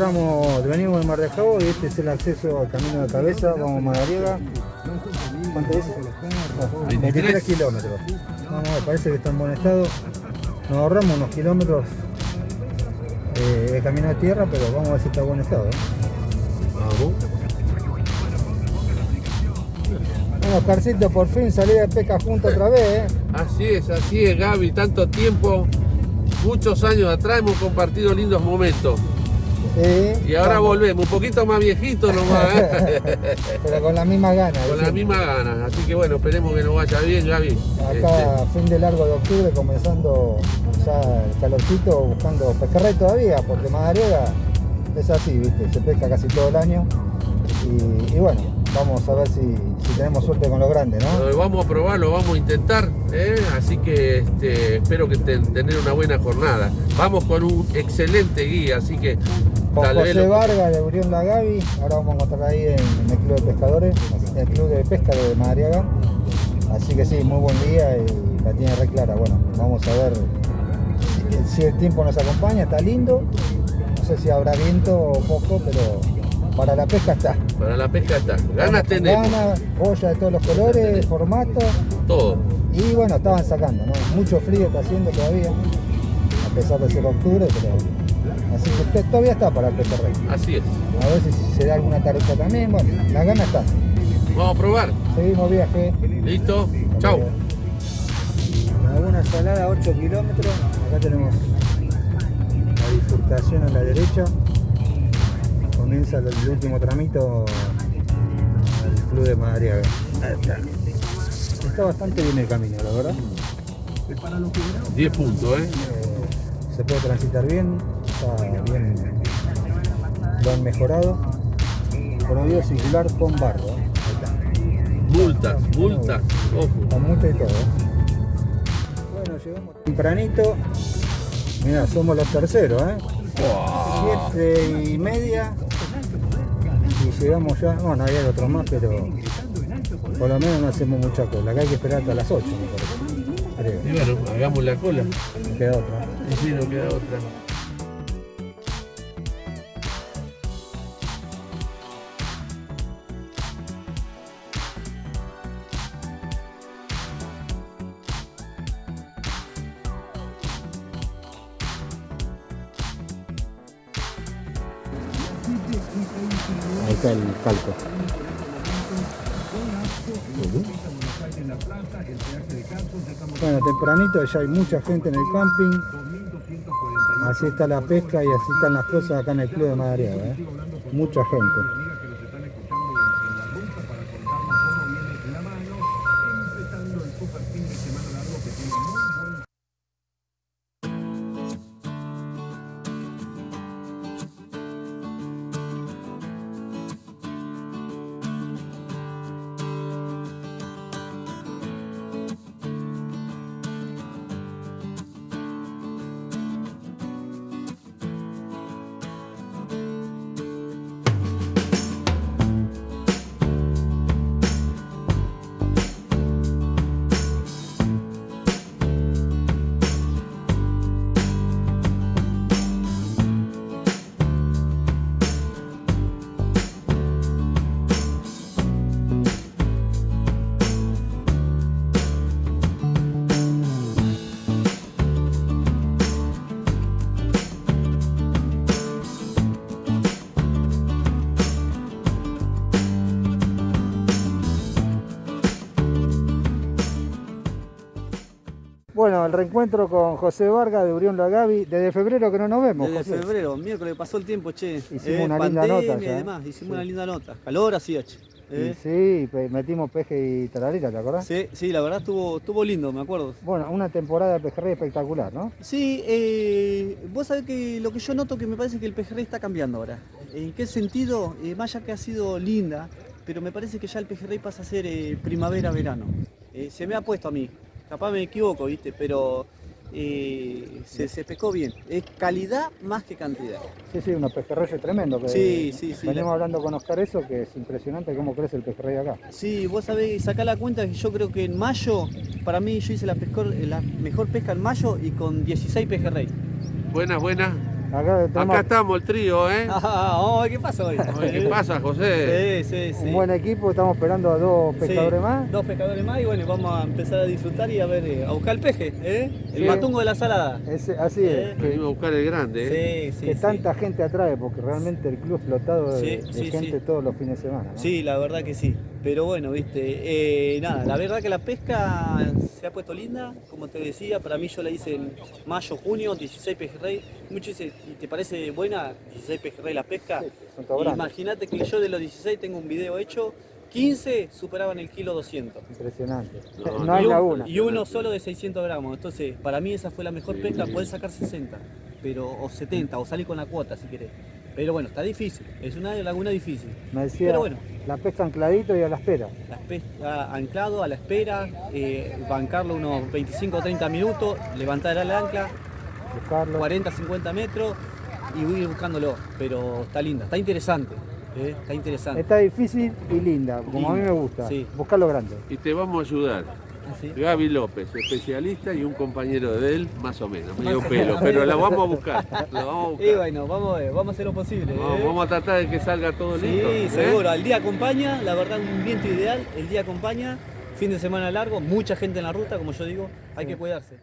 Entramos, venimos de Mar de Jabo y este es el acceso al camino de cabeza, vamos a Madariaga. ¿Cuánto es? Ah, 23 kilómetros. Vamos, a ver, parece que está en buen estado. Nos ahorramos unos kilómetros eh, de camino de tierra, pero vamos a ver si está en buen estado. ¿eh? Vamos. Bueno, Oscarcito, por fin salí de pesca junto otra vez, ¿eh? Así es, así es, Gaby. Tanto tiempo, muchos años atrás hemos compartido lindos momentos. Sí, Y ahora vamos. volvemos, un poquito más viejitos nomás, ¿eh? Pero con la misma gana. con las mismas ganas. Así que bueno, esperemos que nos vaya bien, Gaby. Acá, fin de largo de octubre, comenzando ya el calorcito, buscando pejerrey todavía, porque Madariaga es así, ¿viste? Se pesca casi todo el año. Y, y bueno, vamos a ver si, si tenemos suerte con los grandes, ¿no? Vamos a probar, lo vamos a intentar, ¿eh? así que este, espero que te- tener una buena jornada. Vamos con un excelente guía, así que Con José Vargas de Urión La Gavi, ahora vamos a encontrar ahí en, el Club de Pescadores, en el Club de Pesca de Madariaga. Así que sí, muy buen día y la tiene re clara. Bueno, vamos a ver si, el tiempo nos acompaña, está lindo. No sé si habrá viento o poco, pero para la pesca está. para la pesca está. Ganas tenemos, Ganas, boya de todos los colores, formato. todo. Y bueno, estaban sacando, ¿no? Mucho frío está haciendo todavía, a pesar de ser octubre, pero. Así que to- todavía está para el pejerrey. Así es. A ver si se da alguna taruca también. Bueno, la gana está. Vamos a probar. Seguimos viaje. ¿Listo? Chau. Laguna Salada, 8 kilómetros. Acá tenemos la bifurcación a la derecha. Comienza el, último tramito al Club de Madariaga. Está. Está bastante bien el camino, la verdad. 10 puntos, ¿eh? Eh, se puede transitar bien, está bien, lo han mejorado. Prohibido circular con barro. Multas, multas. Ojo. Con multa y todo. Bueno, llegamos tempranito. Mira, somos los terceros, ¿eh? Siete y media. Y llegamos ya. Bueno, hay otros más, pero por lo menos no hacemos mucha cola. Acá hay que esperar hasta las 8, me parece. Creo. Y bueno, hagamos la cola. No queda otra. Si no queda otra. Bueno, tempranito ya hay mucha gente en el camping. Así está la pesca y así están las cosas acá en el club de Madariaga. ¿eh? Mucha gente. Bueno, el reencuentro con José Vargas de Urión La Gavi. Desde febrero que no nos vemos, Desde José. febrero, miércoles pasó el tiempo, che. Hicimos una linda nota ya, y ¿eh? demás, hicimos Sí. una linda nota. Calor hacía, che. ¿eh? sí, metimos peje y tararita, ¿te acordás? Sí, sí, la verdad estuvo, estuvo lindo, me acuerdo. Bueno, una temporada de pejerrey espectacular, ¿no? Sí, eh, vos sabés que lo que yo noto que me parece que el pejerrey está cambiando ahora. ¿En qué sentido? Eh, más allá que ha sido linda, pero me parece que ya el pejerrey pasa a ser eh, primavera-verano. Eh, se me ha puesto a mí, capaz me equivoco, ¿viste? Pero eh, se, se pescó bien. Es calidad más que cantidad. Sí, sí, unos pejerreyes tremendos. que Sí, sí, sí, Venimos la- hablando con Oscar eso, que es impresionante cómo crece el pejerrey acá. Sí, vos sabés, sacá la cuenta que yo creo que en mayo, para mí yo hice la, pescor- la mejor pesca en mayo y con 16 pejerrey. Buenas, buenas. Acá tenemos Acá estamos el trío, ¿eh? Ah, vamos a ver qué pasa hoy. ¿Qué pasa, José? Sí, sí, sí. un buen equipo, estamos esperando a dos pescadores Sí, más. Dos pescadores más y bueno, vamos a empezar a disfrutar y a ver, eh, a buscar el peje, ¿eh? El Sí. matungo de la salada. Ese- así es, Eh, que, Venimos a buscar el grande, ¿eh? Sí, sí. que sí. tanta gente atrae, porque realmente el club explotado de, Sí, de sí, gente sí. todos los fines de semana. ¿no? Sí, la verdad que sí. Pero bueno, viste, eh, nada, la verdad que la pesca se ha puesto linda, como te decía, para mí yo la hice en mayo, junio, 16 pejerrey. Muchos dicen, ¿y te parece buena 16 pejerrey la pesca? Sí. Imagínate que yo de los 16 tengo un video hecho, 15 superaban el kilo 200. Impresionante. No, No, hay un- y uno solo de 600 gramos. Entonces, para mí esa fue la mejor pesca. Puedes sacar 60, pero, o 70, o salir con la cuota si querés. Pero bueno, está difícil. Es una laguna difícil. Me decía, Pero bueno. la pesca ancladito y a la espera. La pesca anclado a la espera, eh, bancarlo unos 25 o 30 minutos, levantar el ancla, Buscarlo. 40, 50 metros y ir buscándolo. Pero está linda, está interesante. eh, Está interesante. Está difícil y linda, como a mí me gusta. sí. Buscar lo grande. Y te vamos a ayudar. Así. Gaby López, especialista y un compañero de él, más o menos, medio pelo, pero la vamos a buscar. La vamos a Y bueno, vamos a ver, vamos a hacer lo posible. Vamos, eh. vamos a tratar de que salga todo Sí, listo. ¿eh? seguro. El día acompaña, la verdad, un viento ideal. El día acompaña, fin de semana largo, mucha gente en la ruta, como yo digo, hay que cuidarse.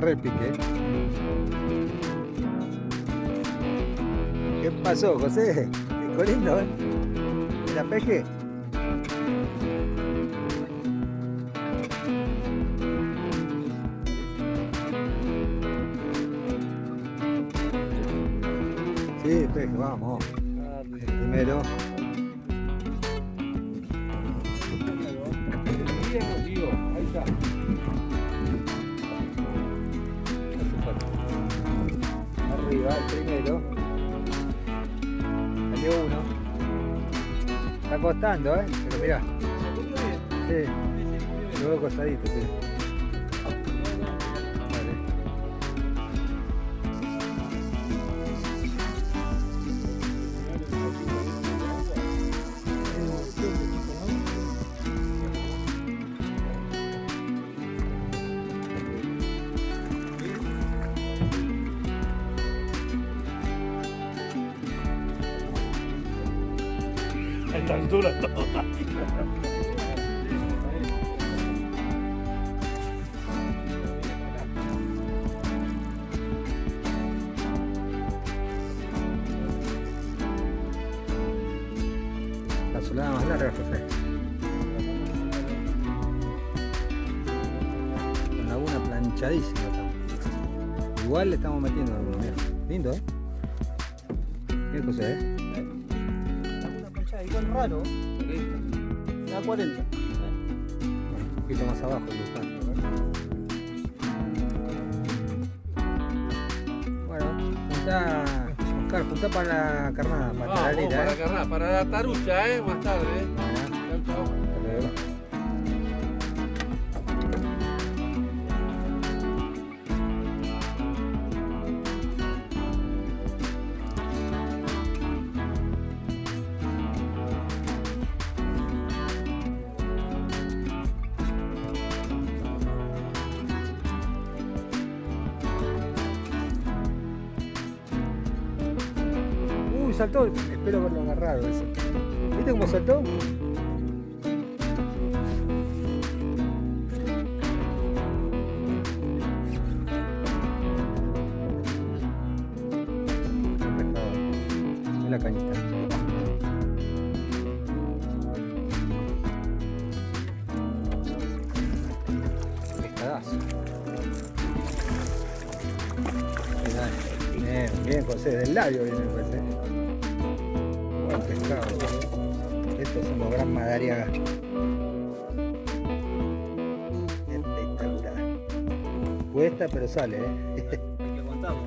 Agarré el pique. ¿Qué pasó, José? Pico lindo, ¿eh? ¿La peje? Sí, peje, vamos. El primero. Costando, ¿eh? Pero mirá. Sí. Luego costadito, sí. 挡住了走了。Para la carnada, para Vamos, para carnal, para la tarucha, ¿eh? Más tarde. ¿eh? Bueno, Chau, chau. Espero haberlo agarrado eso. ¿Viste cómo saltó? La cañita. Pescadazo. Bien, bien, José, del labio viene José. Estos son los gran Madariaga. Espectacular. Cuesta, pero sale, ¿eh? Hay que aguantarlo.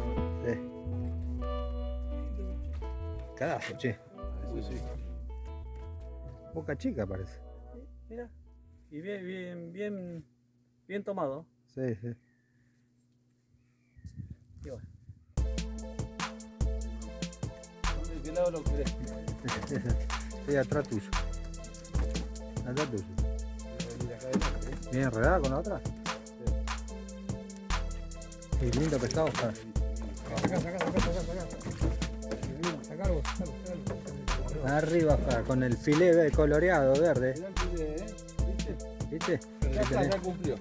Sí. Carajo, che. Eso sí. Boca chica parece. Mira. Y bien, bien, bien, bien tomado. Sí, sí. Y bueno. ¿De qué lado lo querés? Estoy atrás tuyo. Atrás tuyo. Bien enredada con la otra. Qué lindo pescado, Oscar. Sacá, sacá, sacá, sacá. Sacalo, sacalo. Arriba, Oscar, con el filé coloreado verde. ¿eh? ¿Viste? Ya está, ya cumplió.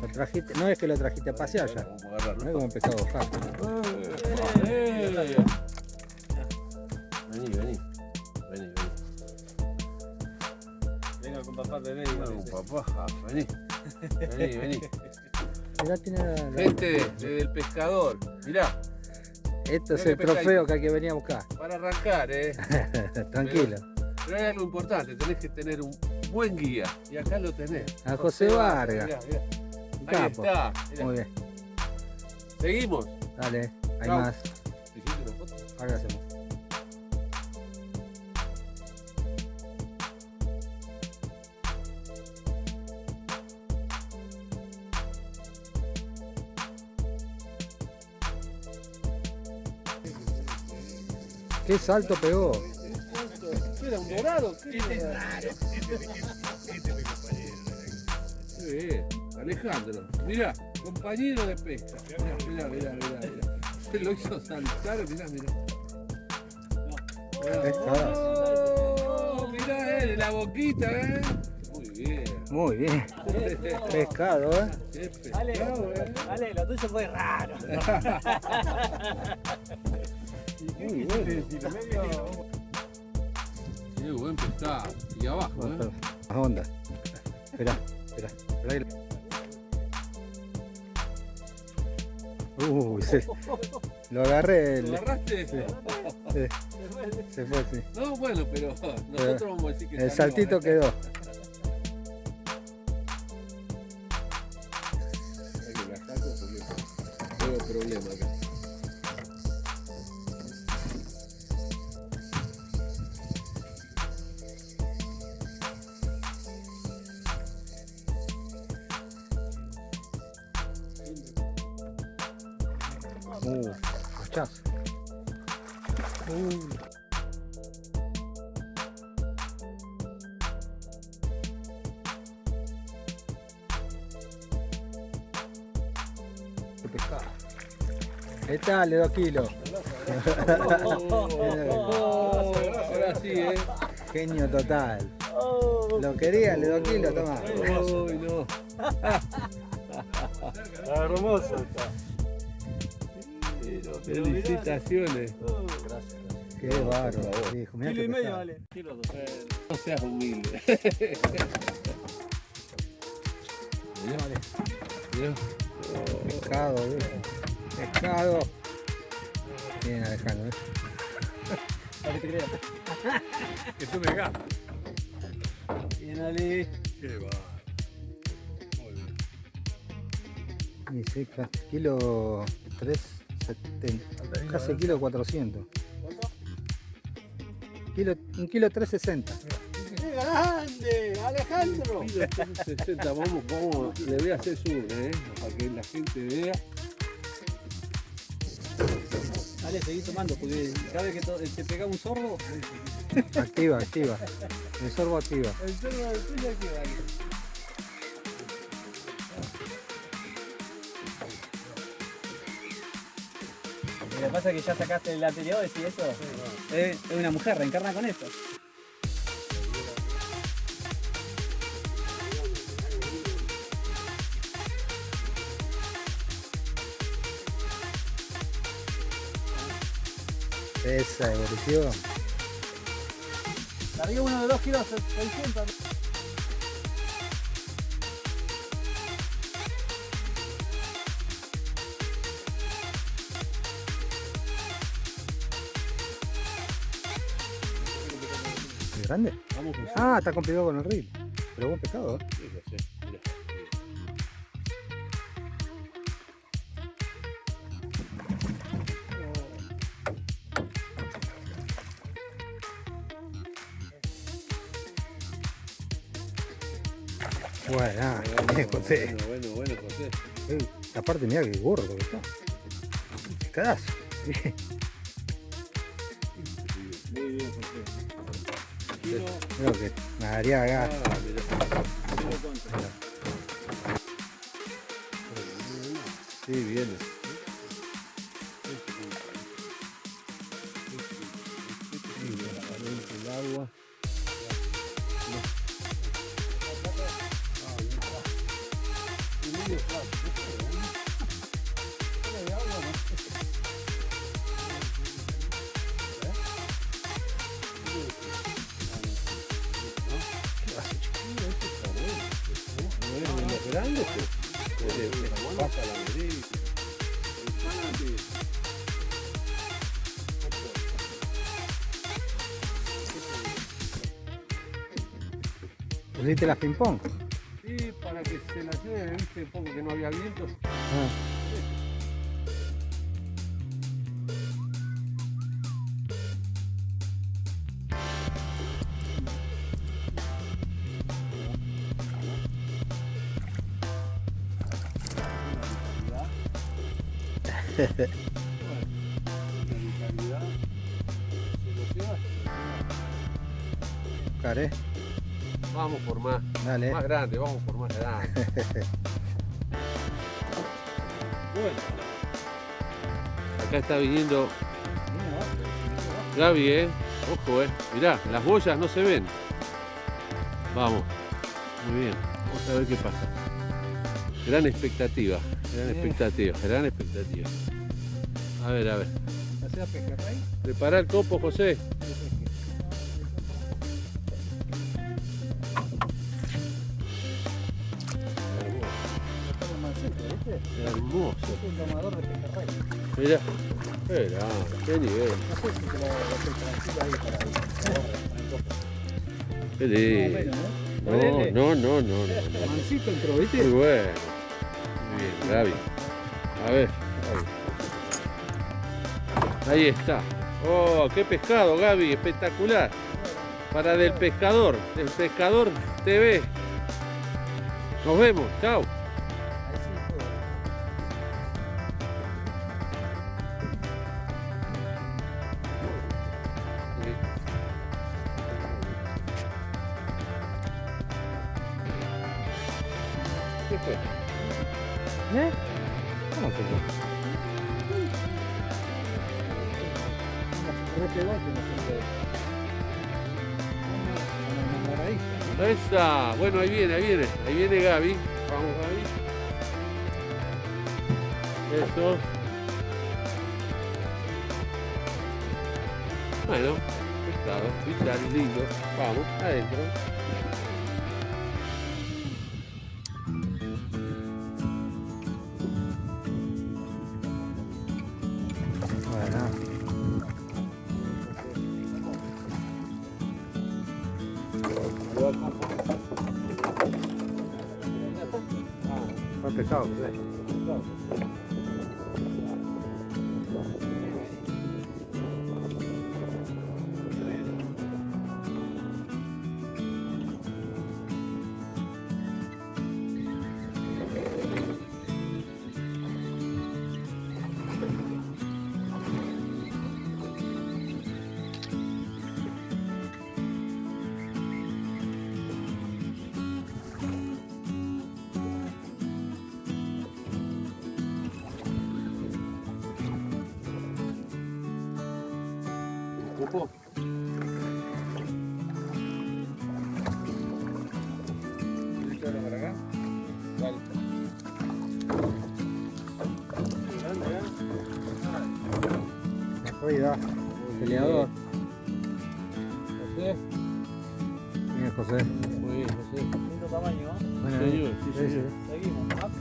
Lo trajiste, no es que lo trajiste a pasear ya. A. No es como un pescado Oscar. Vení. Vení, vení. Mirá, tiene la- la- Gente de- del pescador. Mirá, Esto es el trofeo que hay que venir a buscar. para arrancar, ¿eh? Tranquilo. Pero hay algo importante, tenés que tener un buen guía. Y acá lo tenés. A José Vargas. Mirá, mirá. Un Ahí capo. está. mirá. Muy bien. Seguimos. Dale, hay Chau. más. ¿Hiciste una foto? Ahora hacemos. ¿Qué salto pegó? Era un dorado. ¿Qué Sí, Alejandro, mirá, compañero de pesca. Mirá, mirá, mirá, mirá. mirá. Se lo hizo saltar, mirá, mirá. Pescado. Oh, mirá, eh, la boquita, eh. Muy bien. Muy bien. Pescado, ¿eh? Qué pescado, eh. lo tuyo fue raro. Muy bien. Qué buen pescado. Y abajo, eh. Más onda. Espera. espera ahí. Uy, se- lo agarré. ¿Lo el- agarraste? Sí. sí, se fue, sí. No, bueno, pero nosotros vamos a decir que El saltito eh. quedó. Uh, hachazo. Uh. Qué pescado. ¿Qué tal? Le dos kilos. Oh, ahora sí, ¿eh? Genio total. Lo quería, le dos kilos, toma. Uy, no. hermoso está. Felicitaciones. Oh. Gracias. Qué bárbaro, viejo. Kilo y medio vale. Kilo dos. Eh, no seas humilde. Pescado, viejo. Pescado. Bien, Alejandro. ¿eh? Que te creas. que tú me ganas. Bien, Ale. Qué bárbaro. Muy bien. Y sí, kilo 3. Casi kilo 400. Kilo, un kilo 360. ¡Qué grande! ¡Alejandro! Kilo 360, vamos, vamos, le voy a hacer su, ¿eh? Para que la gente vea. Dale, seguí tomando, porque cada vez que te pega un sorbo. Activa, activa. El sorbo activa. El sorbo activa. Lo que pasa es que ya sacaste el anterior, ¿y eso? Es, es una mujer, reencarna con esto. Esa evolución. Largué uno de 2 kilos 600. ¿Grande? Vamos José. Ah, está complicado con el reel. Pero buen pescado, ¿eh? Sí, José, mirá. Bueno, bien, José. Bueno, bueno, bueno, José. Eh, aparte, mira que gordo que está. Pescadazo. mirá. Sí, viene. Grande, pues. Pasa la vereda. ¿Pusiste las ping-pong? Sí, para que se la lleve, viste, un poco que no había viento. Ah. Care, Vamos por más, dale. más grande, vamos por más grande. bueno. Acá está viniendo Gaby, eh. Ojo, eh. Mirá, las boyas no se ven. Vamos. Muy bien. Vamos a ver qué pasa. Gran expectativa. Gran expectativa. Gran expectativa. A ver, a ver. Prepara el copo, José. Para Qué lindo. No, no, no, no, no. no. Mancito entró, Muy ¿viste? bueno. Muy bien, Gaby. A ver. Gaby. Ahí está. Oh, qué pescado, Gaby. Espectacular. Para del pescador. Del pescador TV. Nos vemos. Chao. Bueno, ahí viene, ahí viene. Ahí viene Gaby. Vamos, Gaby. Eso. Bueno, pescado, vital, lindo. Vamos, adentro.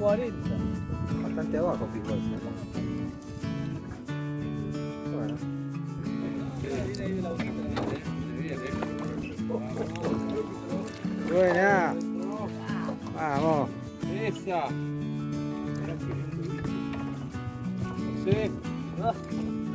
Bastante abajo fijó Bueno. Buena. Vamos. Esa. No.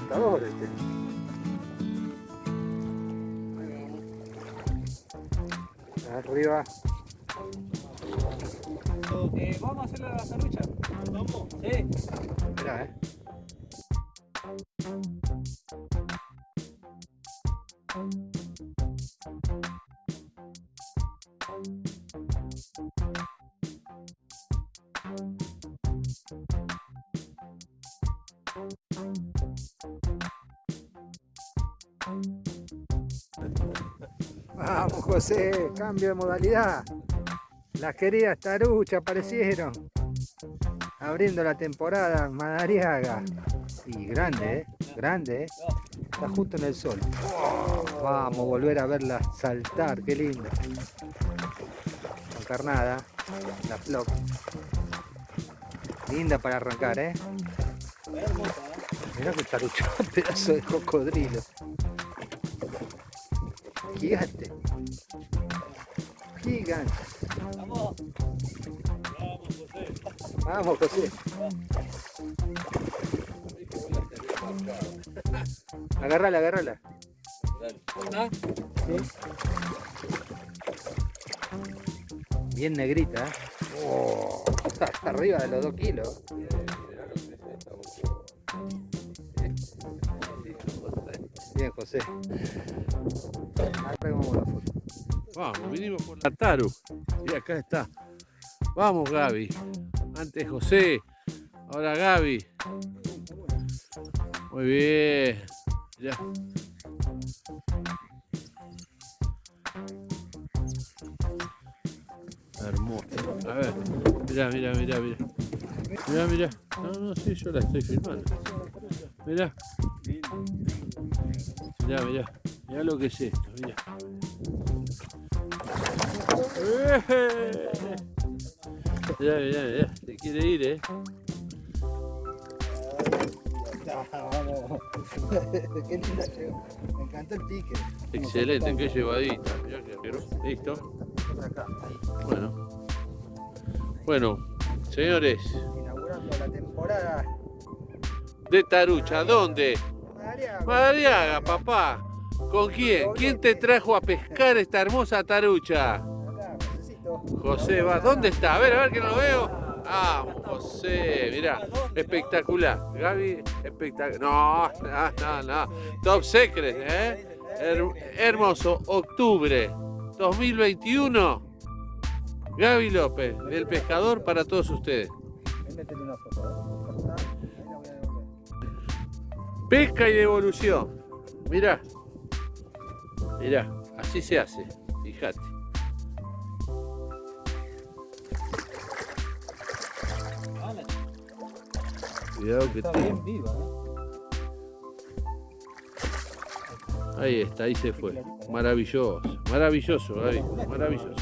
Saltador este. Arriba. Eh, ¿Vamos a hacerle la sarucha? ¿Vamos? Sí. Mirá, eh. Cambio de modalidad. Las queridas taruchas aparecieron. Abriendo la temporada Madariaga. Y grande, ¿eh? Grande, ¿eh? Está justo en el sol. Vamos a volver a verla saltar, qué linda. Con carnada, la flop. Linda para arrancar, ¿eh? Mirá que tarucha, pedazo de cocodrilo. Gigante. Gigante. Vamos. Vamos, José. Agarrala, agarrala. Sí. Bien negrita, ¿eh? Oh, está arriba de los dos kilos. Bien, José. Arreglamos la foto. Vamos, vinimos por la Taru. Y acá está. Vamos, Gaby. Antes José. Ahora Gaby. Muy bien. Ya. Hermoso. A ver. Mirá, mirá, mirá, mirá. Mirá, mirá. No, no, sí, yo la estoy filmando. Mirá. Mirá, mirá. Mirá lo que es esto, mirá. Mirá, mirá, mirá. Se quiere ir, eh. Vamos. Qué linda llegó. Me encantó el pique. Excelente, qué llevadita. Mirá que pero- Listo. Bueno. Bueno, señores, Inaugurando la temporada. de Tarucha, ¿dónde? Madariaga. Madariaga, papá. ¿Con quién? ¿Quién te trajo a pescar esta hermosa tarucha? José va. ¿Dónde está? A ver, a ver que no lo veo. Vamos, José, mirá, espectacular. Gaby, espectacular. No, no, no, no. Top Secret, ¿eh? Her- hermoso, octubre 2021. Gaby López, del pescador para todos ustedes. Pesca y devolución. Mirá. Mirá, así se hace. Fíjate. Cuidado que Está te- bien viva, ¿eh? Ahí está, ahí se fue. Maravilloso, maravilloso, Gaby, maravilloso.